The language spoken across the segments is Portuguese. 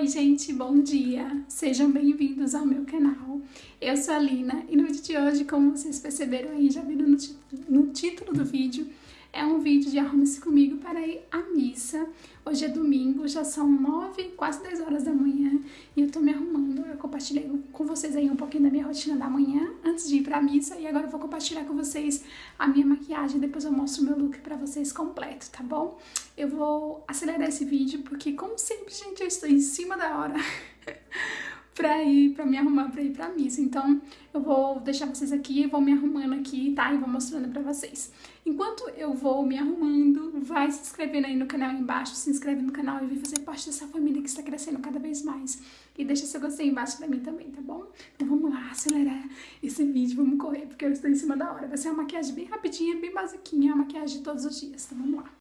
Oi gente, bom dia! Sejam bem-vindos ao meu canal. Eu sou a Lina e no vídeo de hoje, como vocês perceberam aí, já viram no, no título do vídeo, é um vídeo de arrume-se comigo para ir à missa. Hoje é domingo, já são nove, quase 10 horas da manhã e eu tô me arrumando. Eu compartilhei com vocês aí um pouquinho da minha rotina da manhã antes de ir pra missa e agora eu vou compartilhar com vocês a minha maquiagem. Depois eu mostro o meu look pra vocês completo, tá bom? Eu vou acelerar esse vídeo porque, como sempre, gente, eu estou em cima da hora. pra ir, pra me arrumar pra ir pra missa. Então, eu vou deixar vocês aqui, vou me arrumando aqui, tá? E vou mostrando pra vocês. Enquanto eu vou me arrumando, vai se inscrevendo aí no canal embaixo, se inscreve no canal e vem fazer parte dessa família que está crescendo cada vez mais. E deixa seu gostei embaixo pra mim também, tá bom? Então vamos lá, acelerar esse vídeo, vamos correr, porque eu estou em cima da hora. Vai ser uma maquiagem bem rapidinha, bem basiquinha, uma maquiagem de todos os dias, então vamos lá.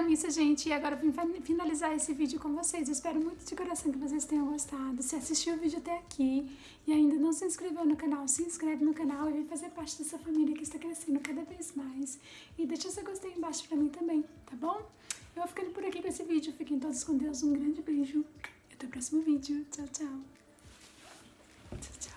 Da missa, gente, e agora vim finalizar esse vídeo com vocês. espero muito de coração que vocês tenham gostado. Se assistiu o vídeo até aqui e ainda não se inscreveu no canal, se inscreve no canal e vem fazer parte dessa família que está crescendo cada vez mais. E deixa seu gostei embaixo pra mim também, tá bom? Eu vou ficando por aqui com esse vídeo. Fiquem todos com Deus. Um grande beijo até o próximo vídeo. Tchau, tchau. Tchau, tchau.